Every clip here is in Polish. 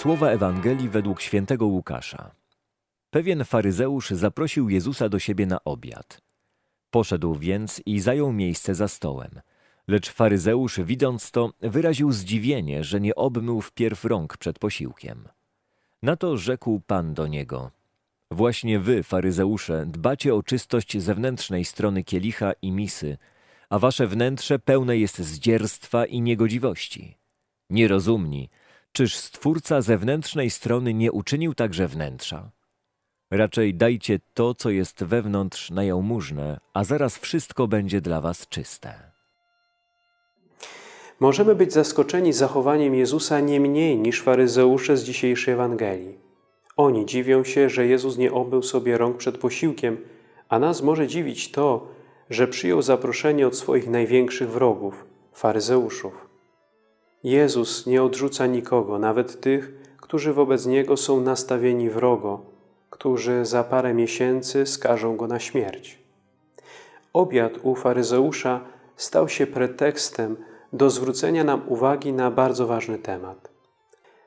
Słowa Ewangelii według świętego Łukasza. Pewien faryzeusz zaprosił Jezusa do siebie na obiad. Poszedł więc i zajął miejsce za stołem. Lecz faryzeusz, widząc to, wyraził zdziwienie, że nie obmył wpierw rąk przed posiłkiem. Na to rzekł Pan do niego: Właśnie wy, faryzeusze, dbacie o czystość zewnętrznej strony kielicha i misy, a wasze wnętrze pełne jest zdzierstwa i niegodziwości. Nierozumni, czyż Stwórca zewnętrznej strony nie uczynił także wnętrza? Raczej dajcie to, co jest wewnątrz na jałmużnę, a zaraz wszystko będzie dla was czyste. Możemy być zaskoczeni zachowaniem Jezusa nie mniej niż faryzeusze z dzisiejszej Ewangelii. Oni dziwią się, że Jezus nie obył sobie rąk przed posiłkiem, a nas może dziwić to, że przyjął zaproszenie od swoich największych wrogów, faryzeuszów. Jezus nie odrzuca nikogo, nawet tych, którzy wobec Niego są nastawieni wrogo, którzy za parę miesięcy skażą Go na śmierć. Obiad u faryzeusza stał się pretekstem do zwrócenia nam uwagi na bardzo ważny temat.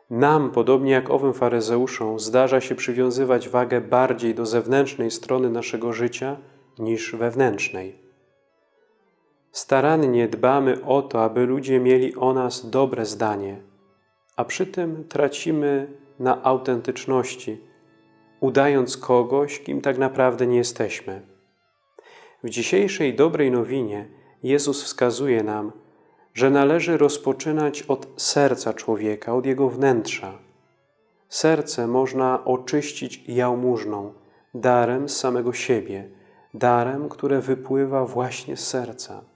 Nam, podobnie jak owym faryzeuszom, zdarza się przywiązywać wagę bardziej do zewnętrznej strony naszego życia niż wewnętrznej. Starannie dbamy o to, aby ludzie mieli o nas dobre zdanie, a przy tym tracimy na autentyczności, udając kogoś, kim tak naprawdę nie jesteśmy. W dzisiejszej dobrej nowinie Jezus wskazuje nam, że należy rozpoczynać od serca człowieka, od jego wnętrza. Serce można oczyścić jałmużną, darem z samego siebie, darem, które wypływa właśnie z serca.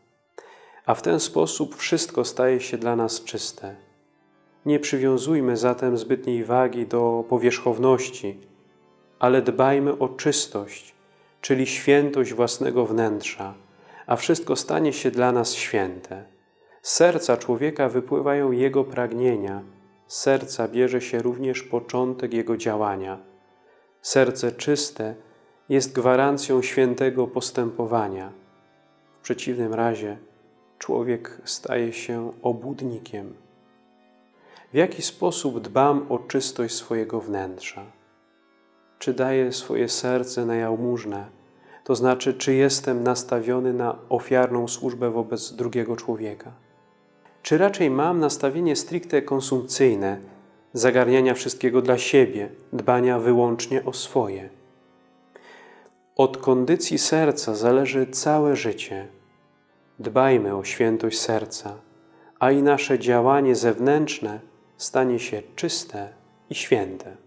A w ten sposób wszystko staje się dla nas czyste. Nie przywiązujmy zatem zbytniej wagi do powierzchowności, ale dbajmy o czystość, czyli świętość własnego wnętrza, a wszystko stanie się dla nas święte. Z serca człowieka wypływają jego pragnienia, z serca bierze się również początek jego działania. Serce czyste jest gwarancją świętego postępowania. W przeciwnym razie człowiek staje się obłudnikiem. W jaki sposób dbam o czystość swojego wnętrza? Czy daję swoje serce na jałmużnę? To znaczy, czy jestem nastawiony na ofiarną służbę wobec drugiego człowieka? Czy raczej mam nastawienie stricte konsumpcyjne, zagarniania wszystkiego dla siebie, dbania wyłącznie o swoje? Od kondycji serca zależy całe życie. Dbajmy o świętość serca, a i nasze działanie zewnętrzne stanie się czyste i święte.